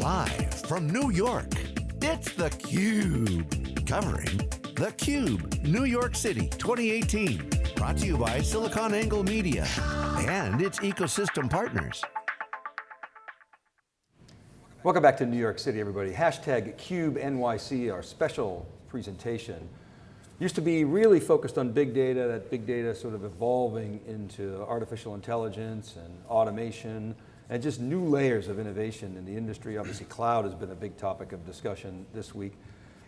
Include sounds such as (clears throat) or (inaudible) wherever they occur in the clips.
Live from New York, it's theCUBE. Covering theCUBE, New York City 2018. Brought to you by SiliconANGLE Media and its ecosystem partners. Welcome back to New York City, everybody. Hashtag CubeNYC, our special presentation. Used to be really focused on big data, that big data sort of evolving into artificial intelligence and automation, and just new layers of innovation in the industry. Obviously cloud has been a big topic of discussion this week.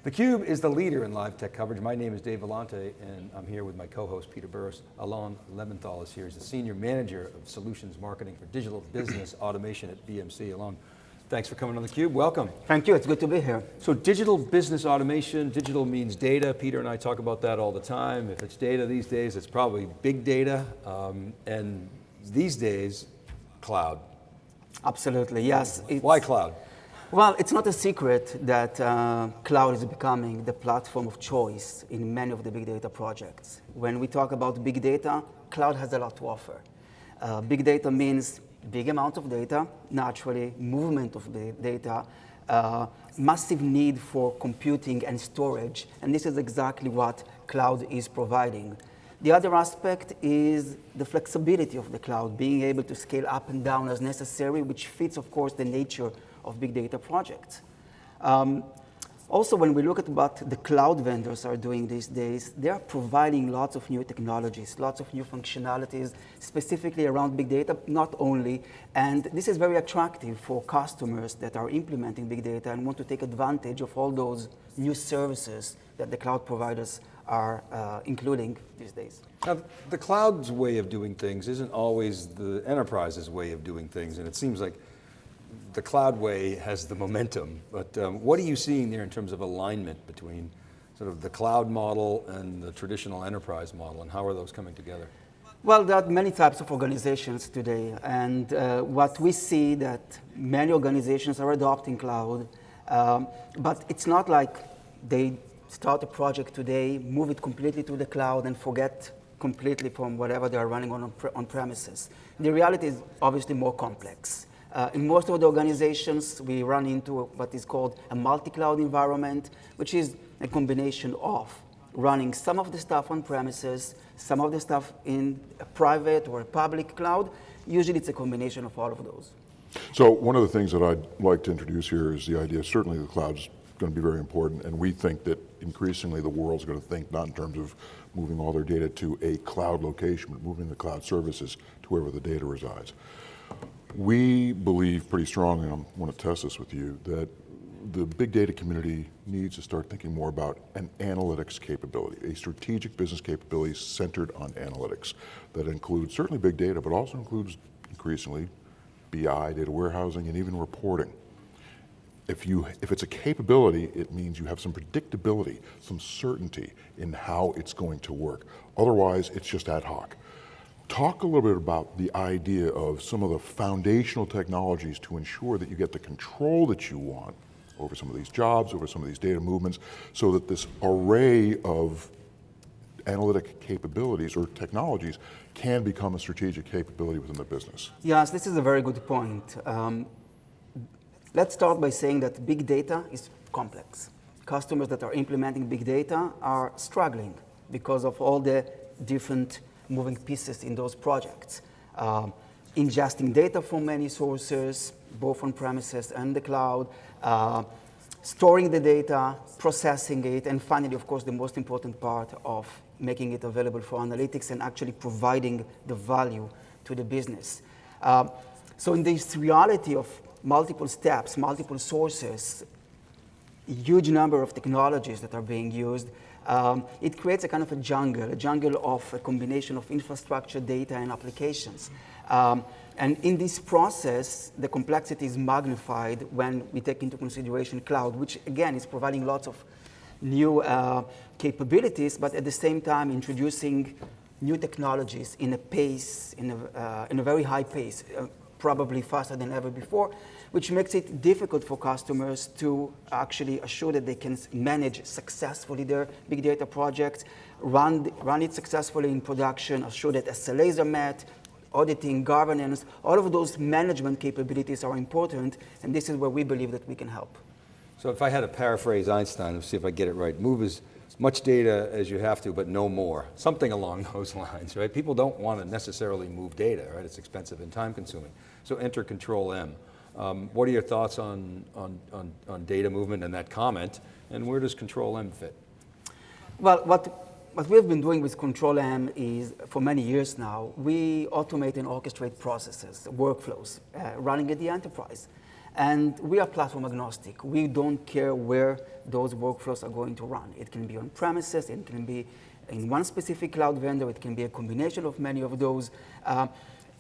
theCUBE is the leader in live tech coverage. My name is Dave Vellante, and I'm here with my co-host Peter Burris. Alon Lebenthal is here. He's the Senior Manager of Solutions Marketing for Digital Business (clears throat) Automation at BMC. Alon, Thanks for coming on theCUBE, welcome. Thank you, it's good to be here. So digital business automation, digital means data. Peter and I talk about that all the time. If it's data these days, it's probably big data. Um, and these days, cloud. Absolutely, yes. Why cloud? Well, it's not a secret that uh, cloud is becoming the platform of choice in many of the big data projects. When we talk about big data, cloud has a lot to offer. Uh, big data means big amount of data, naturally, movement of the data, uh, massive need for computing and storage, and this is exactly what cloud is providing. The other aspect is the flexibility of the cloud, being able to scale up and down as necessary, which fits, of course, the nature of big data projects. Um, also, when we look at what the cloud vendors are doing these days, they are providing lots of new technologies, lots of new functionalities, specifically around big data, not only. And this is very attractive for customers that are implementing big data and want to take advantage of all those new services that the cloud providers are uh, including these days. Now, the cloud's way of doing things isn't always the enterprise's way of doing things, and it seems like the cloud way has the momentum, but um, what are you seeing there in terms of alignment between sort of the cloud model and the traditional enterprise model, and how are those coming together? Well, there are many types of organizations today, and uh, what we see that many organizations are adopting cloud, um, but it's not like they start a project today, move it completely to the cloud and forget completely from whatever they are running on, on premises. The reality is obviously more complex. Uh, in most of the organizations, we run into what is called a multi-cloud environment, which is a combination of running some of the stuff on premises, some of the stuff in a private or a public cloud. Usually it's a combination of all of those. So one of the things that I'd like to introduce here is the idea, certainly the cloud's going to be very important, and we think that increasingly the world's going to think not in terms of moving all their data to a cloud location, but moving the cloud services to wherever the data resides. We believe pretty strongly, and I want to test this with you, that the big data community needs to start thinking more about an analytics capability, a strategic business capability centered on analytics that includes certainly big data, but also includes increasingly BI, data warehousing, and even reporting. If, you, if it's a capability, it means you have some predictability, some certainty in how it's going to work. Otherwise, it's just ad hoc. Talk a little bit about the idea of some of the foundational technologies to ensure that you get the control that you want over some of these jobs, over some of these data movements, so that this array of analytic capabilities or technologies can become a strategic capability within the business. Yes, this is a very good point. Um, let's start by saying that big data is complex. Customers that are implementing big data are struggling because of all the different moving pieces in those projects. Um, ingesting data from many sources, both on premises and the cloud, uh, storing the data, processing it, and finally, of course, the most important part of making it available for analytics and actually providing the value to the business. Uh, so in this reality of multiple steps, multiple sources, huge number of technologies that are being used, um, it creates a kind of a jungle, a jungle of a combination of infrastructure, data, and applications. Um, and in this process, the complexity is magnified when we take into consideration cloud, which again is providing lots of new uh, capabilities, but at the same time introducing new technologies in a pace, in a, uh, in a very high pace, uh, probably faster than ever before which makes it difficult for customers to actually assure that they can manage successfully their big data projects, run, run it successfully in production, assure that SLAs are met, auditing, governance, all of those management capabilities are important, and this is where we believe that we can help. So if I had to paraphrase Einstein, let's see if I get it right. Move as much data as you have to, but no more. Something along (laughs) those lines, right? People don't want to necessarily move data, right? It's expensive and time consuming. So enter Control M. Um, what are your thoughts on, on, on, on data movement and that comment, and where does Control M fit? Well, what, what we've been doing with Control M is, for many years now, we automate and orchestrate processes, workflows, uh, running at the enterprise. And we are platform agnostic. We don't care where those workflows are going to run. It can be on premises, it can be in one specific cloud vendor, it can be a combination of many of those. Uh,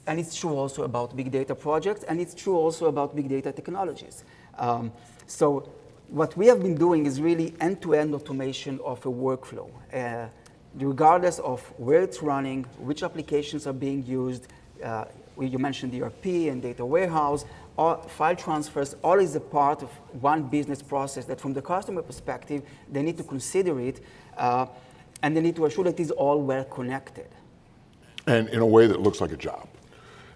and it's true also about big data projects, and it's true also about big data technologies. Um, so what we have been doing is really end-to-end automation of a workflow. Uh, regardless of where it's running, which applications are being used, uh, you mentioned ERP and data warehouse, all file transfers, all is a part of one business process that from the customer perspective, they need to consider it, uh, and they need to assure that it is all well connected. And in a way that looks like a job.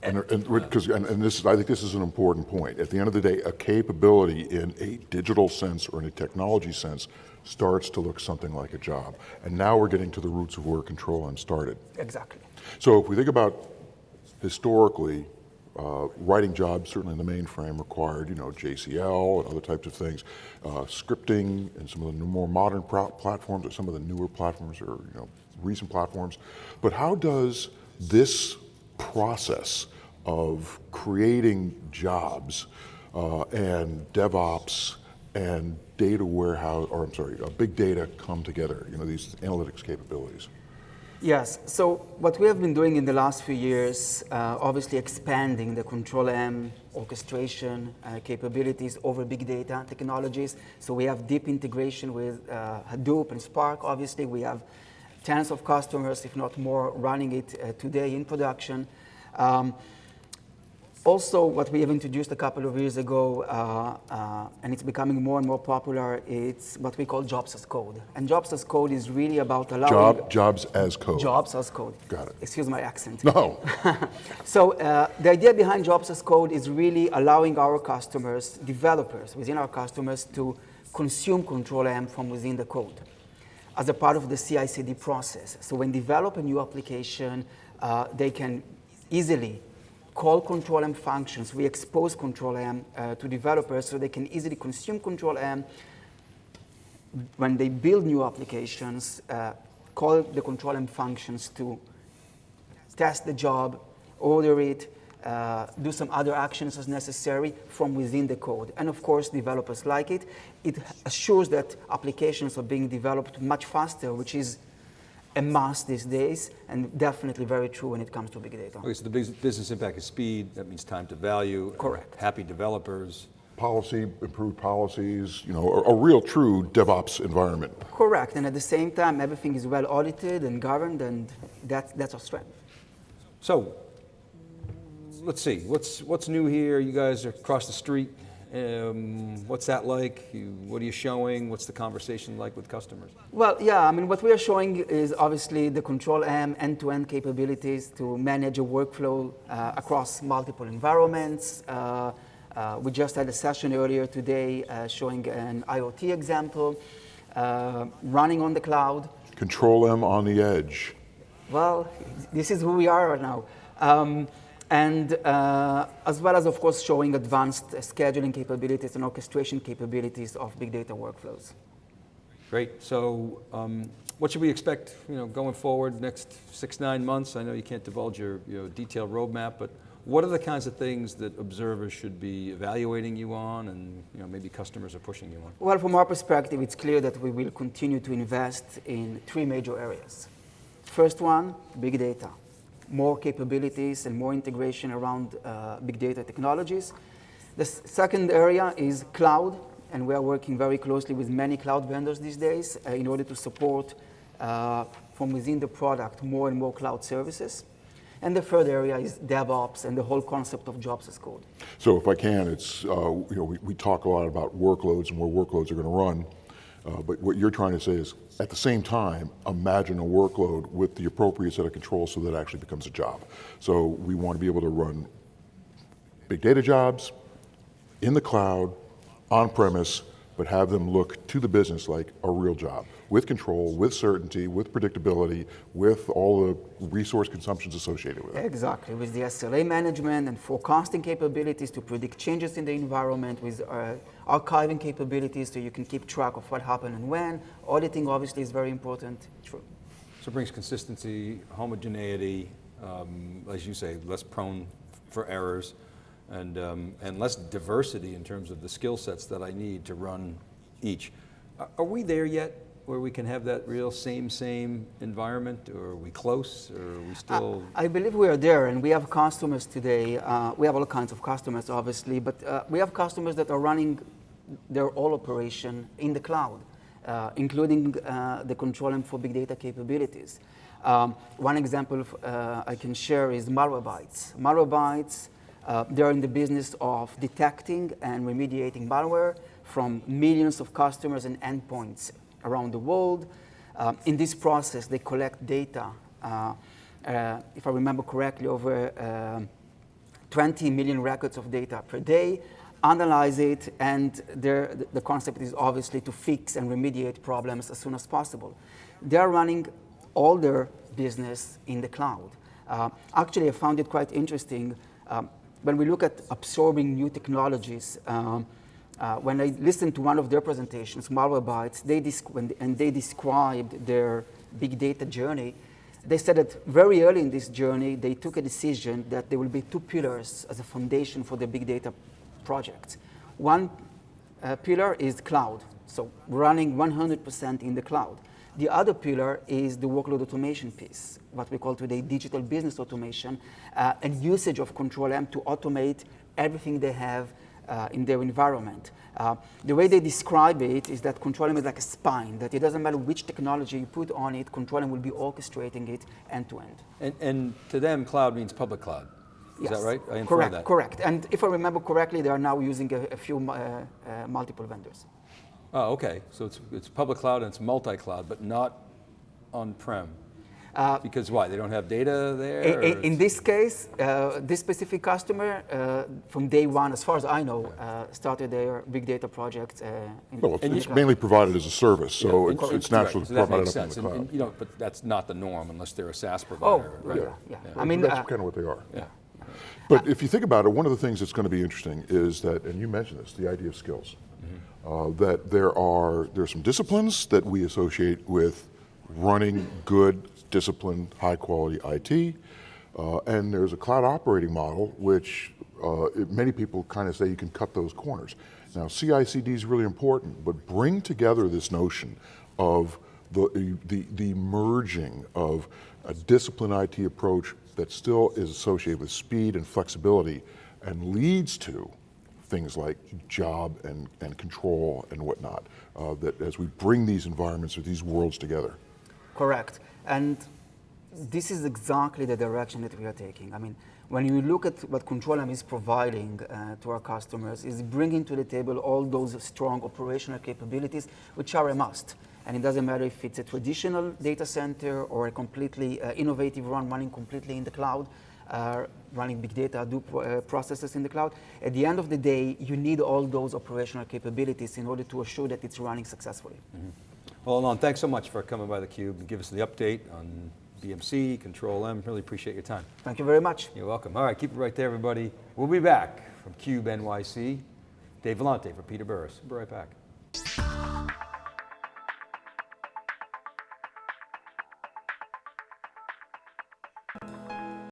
And, and, because, and, and this is, I think this is an important point. At the end of the day, a capability in a digital sense or in a technology sense starts to look something like a job. And now we're getting to the roots of where Control M started. Exactly. So if we think about historically, uh, writing jobs, certainly in the mainframe, required, you know, JCL and other types of things. Uh, scripting and some of the more modern platforms, or some of the newer platforms, or you know, recent platforms. But how does this process of creating jobs uh, and DevOps and data warehouse, or I'm sorry, uh, big data come together, you know, these analytics capabilities? Yes, so what we have been doing in the last few years, uh, obviously expanding the Control M orchestration uh, capabilities over big data technologies. So we have deep integration with uh, Hadoop and Spark, obviously. We have tens of customers, if not more, running it uh, today in production. Um, also, what we have introduced a couple of years ago, uh, uh, and it's becoming more and more popular, it's what we call jobs as code. And jobs as code is really about allowing... Job, jobs as code. Jobs as code. Got it. Excuse my accent. No. (laughs) so uh, the idea behind jobs as code is really allowing our customers, developers within our customers, to consume Control M from within the code as a part of the CI/CD process. So when develop a new application, uh, they can easily call control M functions. We expose control M uh, to developers so they can easily consume control M. When they build new applications, uh, call the control M functions to test the job, order it, uh, do some other actions as necessary from within the code. And of course, developers like it. It assures that applications are being developed much faster, which is a must these days, and definitely very true when it comes to big data. Okay, so the business impact is speed, that means time to value. Correct. Happy developers. Policy, improved policies, you know, a, a, real true DevOps environment. Correct, and at the same time, everything is well audited and governed, and that, that's our strength. So, let's see, what's, what's new here? You guys are across the street um, what's that like? You, what are you showing? What's the conversation like with customers? Well, yeah, I mean, what we are showing is obviously the Control M end-to-end capabilities to manage a workflow uh, across multiple environments. Uh, uh, we just had a session earlier today uh, showing an IoT example, uh, running on the cloud. Control M on the edge. Well, this is who we are right now. Um, and uh, as well as, of course, showing advanced scheduling capabilities and orchestration capabilities of big data workflows. Great. So um, what should we expect you know, going forward next six, nine months? I know you can't divulge your you know, detailed roadmap, but what are the kinds of things that observers should be evaluating you on and you know, maybe customers are pushing you on? Well, from our perspective, it's clear that we will continue to invest in three major areas. First one, big data more capabilities and more integration around uh, big data technologies. The second area is cloud, and we are working very closely with many cloud vendors these days uh, in order to support uh, from within the product more and more cloud services. And the third area is DevOps and the whole concept of jobs as code. So if I can, it's, uh, you know, we, we, talk a lot about workloads and where workloads are going to run. Uh, but what you're trying to say is, at the same time, imagine a workload with the appropriate set of controls so that it actually becomes a job. So we want to be able to run big data jobs in the cloud, on premise, but have them look to the business like a real job, with control, with certainty, with predictability, with all the resource consumptions associated with it. Exactly, with the SLA management and forecasting capabilities to predict changes in the environment, with uh, archiving capabilities so you can keep track of what happened and when. Auditing obviously is very important. True. So it brings consistency, homogeneity, um, as you say, less prone for errors, and, um, and less diversity in terms of the skill sets that I need to run each. Are- Are we there yet, where we can have that real same, same environment, or are we close, or are we still? I believe we are there, and we have customers today. Uh, we have all kinds of customers, obviously, but uh, we have customers that are running their all operation in the cloud, uh, including uh, the Control M for big data capabilities. Um, one example uh, I can share is Malwarebytes. Malwarebytes, they're in the business of detecting and remediating malware from millions of customers and endpoints around the world. Um, in this process, they collect data. Uh, uh, if I remember correctly, over um 20 million records of data per day, analyze it, and the concept is obviously to fix and remediate problems as soon as possible. They are running all their business in the cloud. Uh, actually, I found it quite interesting. Um, when we look at absorbing new technologies, um, uh, when I listened to one of their presentations, Malwarebytes, they and they described their big data journey, they said that very early in this journey, they took a decision that there will be two pillars as a foundation for the big data project. One uh, pillar is cloud, so running 100% in the cloud. The other pillar is the workload automation piece, what we call today digital business automation, uh, and usage of Control M to automate everything they have uh, in their environment. Uh, the way they describe it is that Control M is like a spine, that it doesn't matter which technology you put on it, Control M will be orchestrating it end to end. And, and to them, cloud means public cloud. Is Yes. that right? I correct, that. correct. And if I remember correctly, they are now using a, a few uh, uh, multiple vendors. Oh, okay. So it's, it's public cloud and it's multi-cloud, but not on-prem. Because why? They don't have data there? I- or in this case, uh, this specific customer, uh, from day one, as far as I know, uh, started their big data project. Uh, in, Well, in the it's mainly provided as a service, so Yeah, it's, and- it's natural so to that provide makes it up in sense. the cloud. and, you know, but that's not the norm unless they're a SaaS Oh, provider, right? yeah, yeah. I mean, That's uh, kind of what they are. Yeah. But if you think about it, one of the things that's going to be interesting is that, and you mentioned this, the idea of skills. Uh, that there are there are some disciplines that we associate with running good, disciplined, high quality IT, uh, and there's a cloud operating model which uh, it, many people kind of say you can cut those corners. Now, CI/CD is really important, but bring together this notion of the, the, the merging of a disciplined IT approach that still is associated with speed and flexibility and leads to things like job and, and control and whatnot, uh, that as we bring these environments or these worlds together. Correct. And this is exactly the direction that we are taking. I mean, when you look at what Control M is providing uh, to our customers, is bringing to the table all those strong operational capabilities, which are a must. And it doesn't matter if it's a traditional data center or a completely uh, innovative one running completely in the cloud, uh, running big data Hadoop uh, processes in the cloud. At the end of the day, you need all those operational capabilities in order to assure that it's running successfully. Well, Alon, thanks so much for coming by theCUBE and give us the update on BMC, Control M. Really appreciate your time. Thank you very much. You're welcome. All right, keep it right there, everybody. We'll be back from CUBE NYC. Dave Vellante for Peter Burris. We'll be right back.